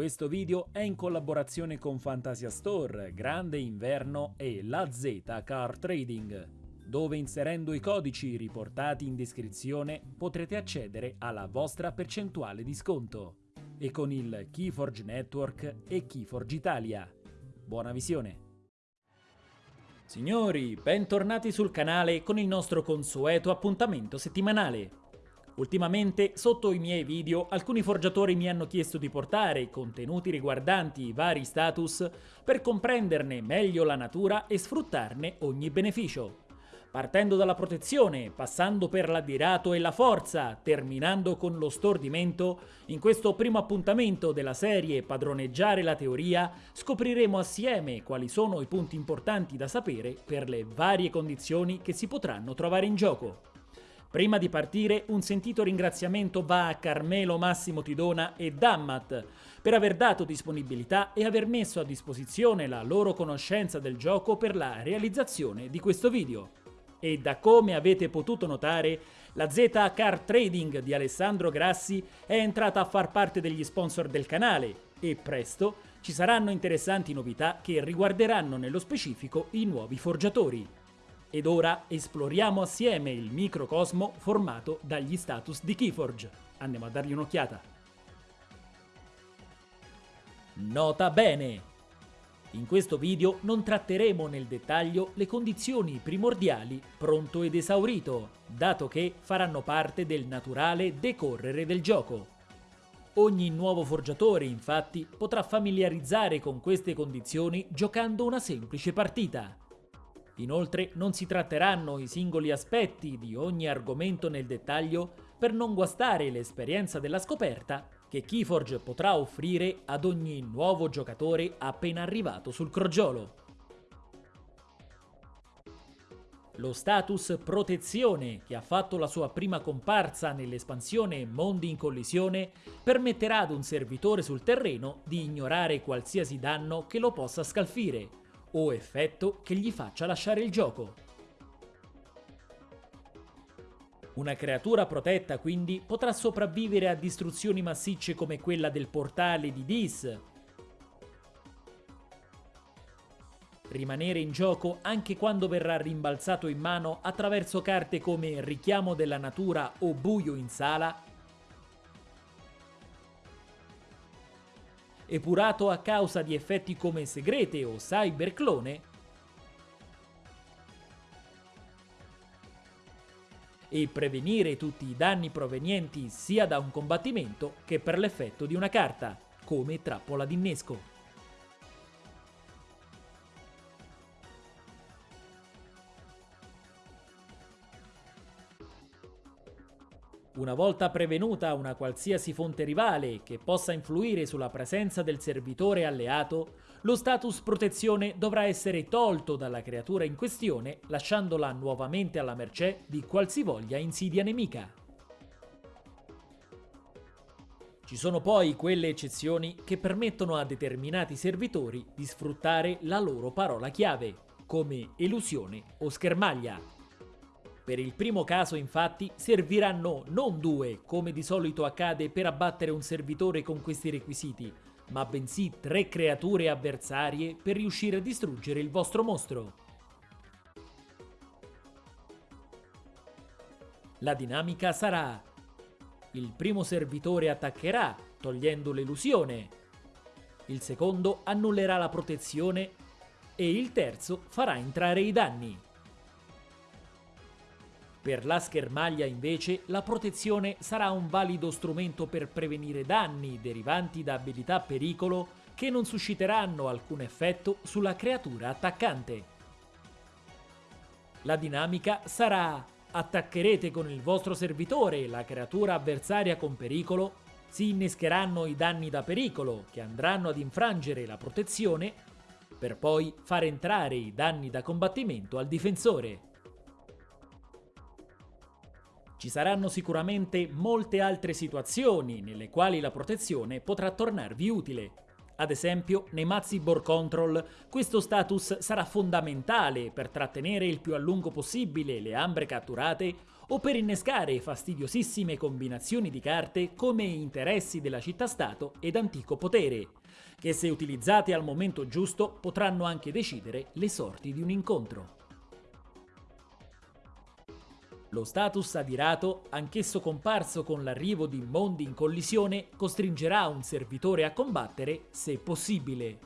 Questo video è in collaborazione con Fantasia Store, Grande Inverno e La Z Car Trading, dove inserendo i codici riportati in descrizione potrete accedere alla vostra percentuale di sconto e con il Keyforge Network e Keyforge Italia. Buona visione! Signori, bentornati sul canale con il nostro consueto appuntamento settimanale. Ultimamente, sotto i miei video, alcuni forgiatori mi hanno chiesto di portare contenuti riguardanti i vari status per comprenderne meglio la natura e sfruttarne ogni beneficio. Partendo dalla protezione, passando per l'addirato e la forza, terminando con lo stordimento, in questo primo appuntamento della serie Padroneggiare la teoria scopriremo assieme quali sono i punti importanti da sapere per le varie condizioni che si potranno trovare in gioco. Prima di partire un sentito ringraziamento va a Carmelo Massimo Tidona e Dammat per aver dato disponibilità e aver messo a disposizione la loro conoscenza del gioco per la realizzazione di questo video. E da come avete potuto notare, la Z Car Trading di Alessandro Grassi è entrata a far parte degli sponsor del canale e presto ci saranno interessanti novità che riguarderanno nello specifico i nuovi forgiatori. Ed ora esploriamo assieme il microcosmo formato dagli status di Keyforge. Andiamo a dargli un'occhiata. Nota bene! In questo video non tratteremo nel dettaglio le condizioni primordiali pronto ed esaurito, dato che faranno parte del naturale decorrere del gioco. Ogni nuovo forgiatore, infatti, potrà familiarizzare con queste condizioni giocando una semplice partita. Inoltre non si tratteranno i singoli aspetti di ogni argomento nel dettaglio per non guastare l'esperienza della scoperta che Keyforge potrà offrire ad ogni nuovo giocatore appena arrivato sul crogiolo. Lo status protezione, che ha fatto la sua prima comparsa nell'espansione Mondi in collisione, permetterà ad un servitore sul terreno di ignorare qualsiasi danno che lo possa scalfire, o effetto che gli faccia lasciare il gioco. Una creatura protetta quindi potrà sopravvivere a distruzioni massicce come quella del portale di Dis, rimanere in gioco anche quando verrà rimbalzato in mano attraverso carte come Richiamo della Natura o Buio in Sala epurato a causa di effetti come segrete o cyberclone, e prevenire tutti i danni provenienti sia da un combattimento che per l'effetto di una carta, come trappola d'innesco. Una volta prevenuta una qualsiasi fonte rivale che possa influire sulla presenza del servitore alleato, lo status protezione dovrà essere tolto dalla creatura in questione lasciandola nuovamente alla mercé di qualsivoglia insidia nemica. Ci sono poi quelle eccezioni che permettono a determinati servitori di sfruttare la loro parola chiave, come elusione o schermaglia, per il primo caso infatti serviranno non due, come di solito accade per abbattere un servitore con questi requisiti, ma bensì tre creature avversarie per riuscire a distruggere il vostro mostro. La dinamica sarà il primo servitore attaccherà, togliendo l'elusione, il secondo annullerà la protezione e il terzo farà entrare i danni. Per la schermaglia invece la protezione sarà un valido strumento per prevenire danni derivanti da abilità pericolo che non susciteranno alcun effetto sulla creatura attaccante. La dinamica sarà attaccherete con il vostro servitore la creatura avversaria con pericolo, si innescheranno i danni da pericolo che andranno ad infrangere la protezione per poi far entrare i danni da combattimento al difensore. Ci saranno sicuramente molte altre situazioni nelle quali la protezione potrà tornarvi utile. Ad esempio, nei mazzi Board Control questo status sarà fondamentale per trattenere il più a lungo possibile le ambre catturate o per innescare fastidiosissime combinazioni di carte come interessi della città-stato ed antico potere, che se utilizzate al momento giusto potranno anche decidere le sorti di un incontro. Lo status adirato, anch'esso comparso con l'arrivo di mondi in collisione, costringerà un servitore a combattere se possibile.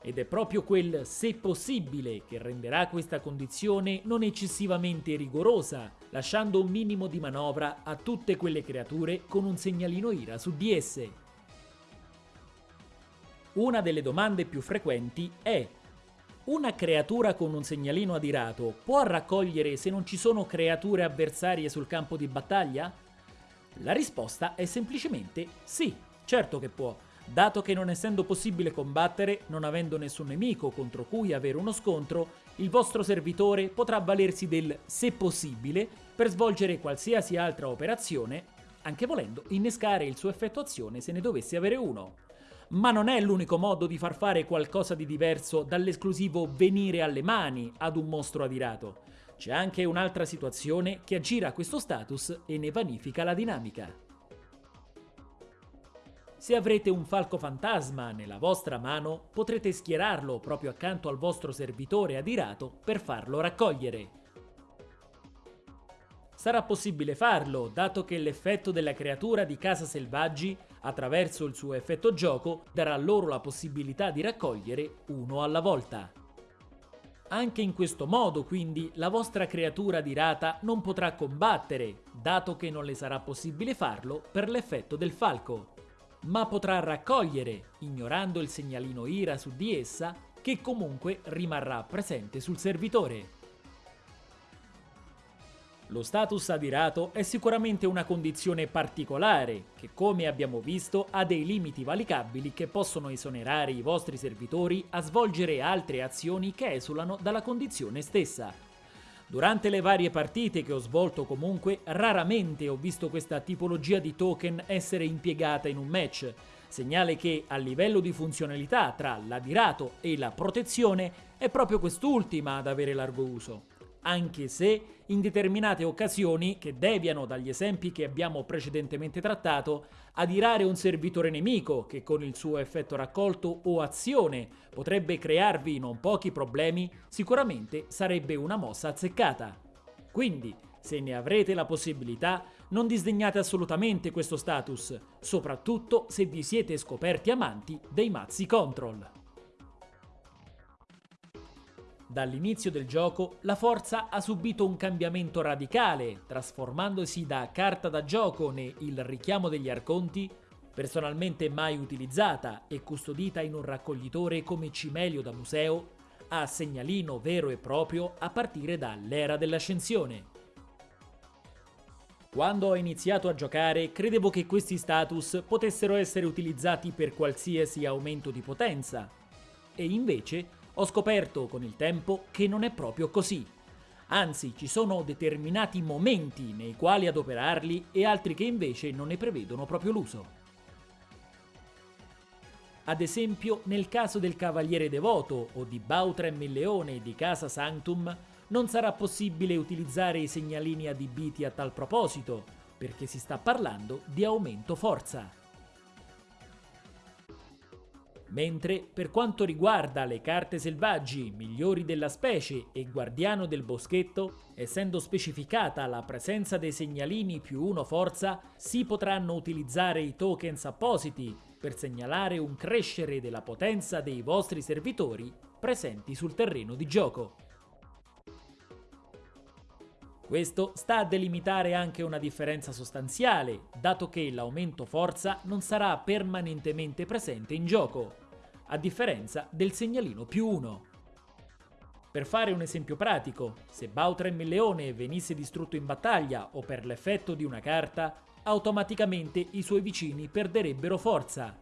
Ed è proprio quel se possibile che renderà questa condizione non eccessivamente rigorosa, lasciando un minimo di manovra a tutte quelle creature con un segnalino IRA su di esse. Una delle domande più frequenti è una creatura con un segnalino adirato può raccogliere se non ci sono creature avversarie sul campo di battaglia? La risposta è semplicemente sì, certo che può, dato che non essendo possibile combattere, non avendo nessun nemico contro cui avere uno scontro, il vostro servitore potrà valersi del se possibile per svolgere qualsiasi altra operazione, anche volendo innescare il suo effetto azione se ne dovesse avere uno. Ma non è l'unico modo di far fare qualcosa di diverso dall'esclusivo venire alle mani ad un mostro adirato. C'è anche un'altra situazione che aggira questo status e ne vanifica la dinamica. Se avrete un falco fantasma nella vostra mano, potrete schierarlo proprio accanto al vostro servitore adirato per farlo raccogliere. Sarà possibile farlo, dato che l'effetto della creatura di casa selvaggi attraverso il suo effetto gioco, darà loro la possibilità di raccogliere uno alla volta. Anche in questo modo, quindi, la vostra creatura di rata non potrà combattere, dato che non le sarà possibile farlo per l'effetto del falco, ma potrà raccogliere, ignorando il segnalino IRA su di essa, che comunque rimarrà presente sul servitore. Lo status adirato è sicuramente una condizione particolare che, come abbiamo visto, ha dei limiti valicabili che possono esonerare i vostri servitori a svolgere altre azioni che esulano dalla condizione stessa. Durante le varie partite che ho svolto comunque, raramente ho visto questa tipologia di token essere impiegata in un match, segnale che a livello di funzionalità tra l'adirato e la protezione è proprio quest'ultima ad avere largo uso anche se in determinate occasioni, che deviano dagli esempi che abbiamo precedentemente trattato, adirare un servitore nemico che con il suo effetto raccolto o azione potrebbe crearvi non pochi problemi, sicuramente sarebbe una mossa azzeccata. Quindi, se ne avrete la possibilità, non disdegnate assolutamente questo status, soprattutto se vi siete scoperti amanti dei mazzi control. Dall'inizio del gioco la forza ha subito un cambiamento radicale, trasformandosi da carta da gioco ne Il richiamo degli arconti, personalmente mai utilizzata e custodita in un raccoglitore come cimelio da museo, a segnalino vero e proprio a partire dall'era dell'ascensione. Quando ho iniziato a giocare credevo che questi status potessero essere utilizzati per qualsiasi aumento di potenza, e invece ho scoperto con il tempo che non è proprio così. Anzi, ci sono determinati momenti nei quali adoperarli e altri che invece non ne prevedono proprio l'uso. Ad esempio, nel caso del Cavaliere Devoto o di Bautrem il Leone di Casa Sanctum, non sarà possibile utilizzare i segnalini adibiti a tal proposito, perché si sta parlando di aumento forza. Mentre per quanto riguarda le carte selvaggi migliori della specie e guardiano del boschetto, essendo specificata la presenza dei segnalini più 1 forza, si potranno utilizzare i tokens appositi per segnalare un crescere della potenza dei vostri servitori presenti sul terreno di gioco. Questo sta a delimitare anche una differenza sostanziale, dato che l'aumento forza non sarà permanentemente presente in gioco, a differenza del segnalino più 1. Per fare un esempio pratico, se Bautrem il leone venisse distrutto in battaglia o per l'effetto di una carta, automaticamente i suoi vicini perderebbero forza.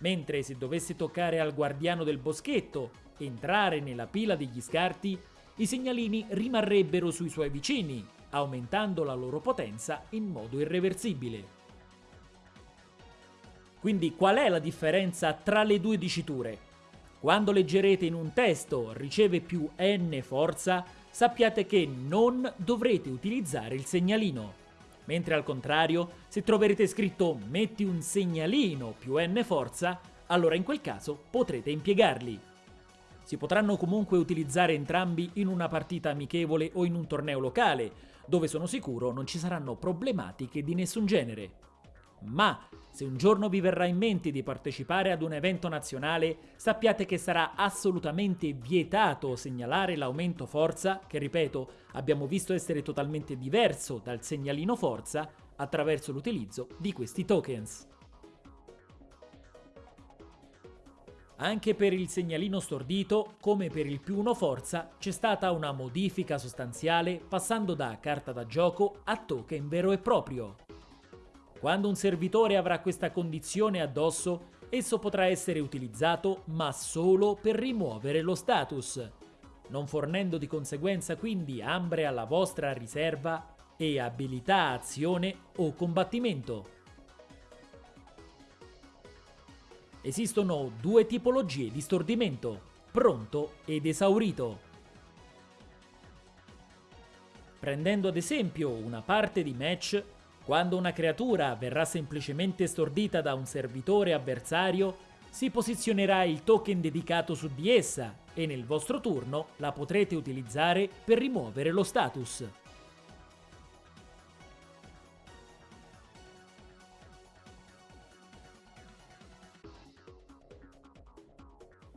Mentre se dovesse toccare al guardiano del boschetto entrare nella pila degli scarti, i segnalini rimarrebbero sui suoi vicini, aumentando la loro potenza in modo irreversibile. Quindi qual è la differenza tra le due diciture? Quando leggerete in un testo riceve più n forza, sappiate che non dovrete utilizzare il segnalino. Mentre al contrario, se troverete scritto metti un segnalino più n forza, allora in quel caso potrete impiegarli. Si potranno comunque utilizzare entrambi in una partita amichevole o in un torneo locale, dove sono sicuro non ci saranno problematiche di nessun genere. Ma se un giorno vi verrà in mente di partecipare ad un evento nazionale, sappiate che sarà assolutamente vietato segnalare l'aumento forza, che ripeto abbiamo visto essere totalmente diverso dal segnalino forza, attraverso l'utilizzo di questi tokens. Anche per il segnalino stordito, come per il più 1 forza, c'è stata una modifica sostanziale passando da carta da gioco a token vero e proprio. Quando un servitore avrà questa condizione addosso, esso potrà essere utilizzato ma solo per rimuovere lo status, non fornendo di conseguenza quindi ambre alla vostra riserva e abilità azione o combattimento. Esistono due tipologie di stordimento, pronto ed esaurito. Prendendo ad esempio una parte di match, quando una creatura verrà semplicemente stordita da un servitore avversario, si posizionerà il token dedicato su di essa e nel vostro turno la potrete utilizzare per rimuovere lo status.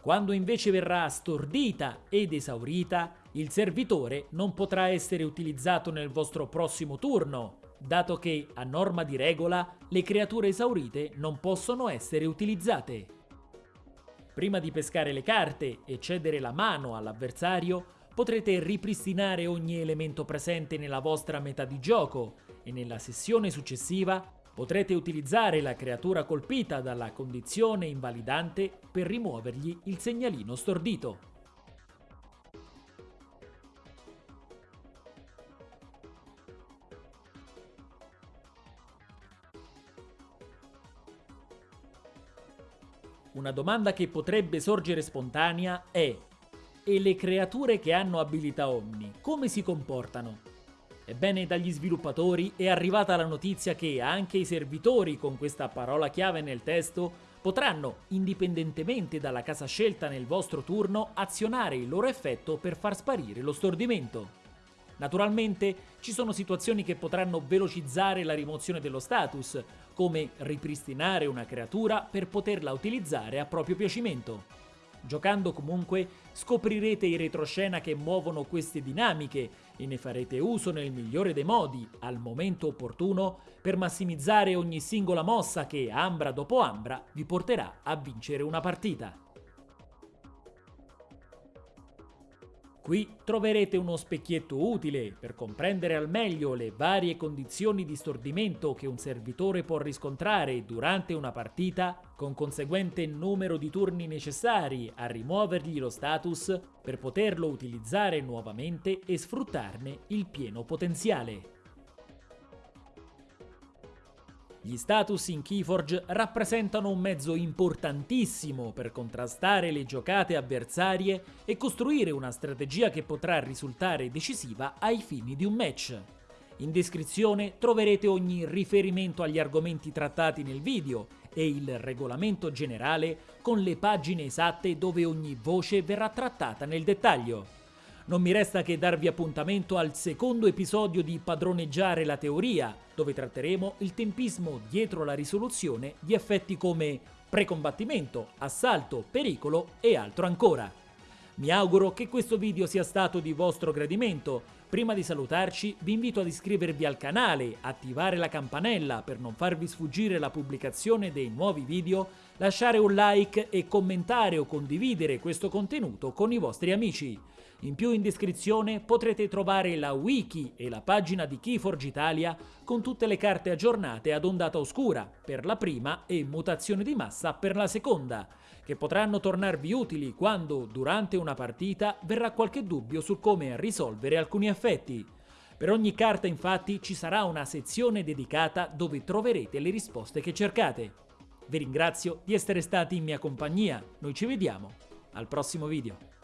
Quando invece verrà stordita ed esaurita, il servitore non potrà essere utilizzato nel vostro prossimo turno, dato che, a norma di regola, le creature esaurite non possono essere utilizzate. Prima di pescare le carte e cedere la mano all'avversario, potrete ripristinare ogni elemento presente nella vostra metà di gioco e nella sessione successiva Potrete utilizzare la creatura colpita dalla condizione invalidante per rimuovergli il segnalino stordito. Una domanda che potrebbe sorgere spontanea è e le creature che hanno abilità Omni, come si comportano? Ebbene, dagli sviluppatori è arrivata la notizia che anche i servitori con questa parola chiave nel testo potranno, indipendentemente dalla casa scelta nel vostro turno, azionare il loro effetto per far sparire lo stordimento. Naturalmente ci sono situazioni che potranno velocizzare la rimozione dello status, come ripristinare una creatura per poterla utilizzare a proprio piacimento. Giocando comunque scoprirete i retroscena che muovono queste dinamiche e ne farete uso nel migliore dei modi, al momento opportuno, per massimizzare ogni singola mossa che, ambra dopo ambra, vi porterà a vincere una partita. Qui troverete uno specchietto utile per comprendere al meglio le varie condizioni di stordimento che un servitore può riscontrare durante una partita, con conseguente numero di turni necessari a rimuovergli lo status per poterlo utilizzare nuovamente e sfruttarne il pieno potenziale. Gli status in Keyforge rappresentano un mezzo importantissimo per contrastare le giocate avversarie e costruire una strategia che potrà risultare decisiva ai fini di un match. In descrizione troverete ogni riferimento agli argomenti trattati nel video e il regolamento generale con le pagine esatte dove ogni voce verrà trattata nel dettaglio. Non mi resta che darvi appuntamento al secondo episodio di Padroneggiare la teoria, dove tratteremo il tempismo dietro la risoluzione di effetti come precombattimento, assalto, pericolo e altro ancora. Mi auguro che questo video sia stato di vostro gradimento. Prima di salutarci vi invito ad iscrivervi al canale, attivare la campanella per non farvi sfuggire la pubblicazione dei nuovi video, lasciare un like e commentare o condividere questo contenuto con i vostri amici. In più in descrizione potrete trovare la wiki e la pagina di Keyforge Italia con tutte le carte aggiornate ad ondata oscura per la prima e mutazione di massa per la seconda, che potranno tornarvi utili quando, durante una partita, verrà qualche dubbio su come risolvere alcuni effetti. Per ogni carta infatti ci sarà una sezione dedicata dove troverete le risposte che cercate. Vi ringrazio di essere stati in mia compagnia, noi ci vediamo Al prossimo video.